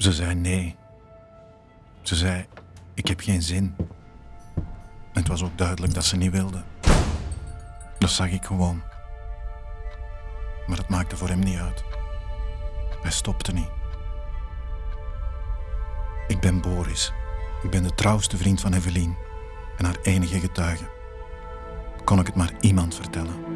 Ze zei nee. Ze zei: Ik heb geen zin. Het was ook duidelijk dat ze niet wilde. Dat zag ik gewoon. Maar het maakte voor hem niet uit. Hij stopte niet. Ik ben Boris. Ik ben de trouwste vriend van Evelien en haar enige getuige. Kon ik het maar iemand vertellen?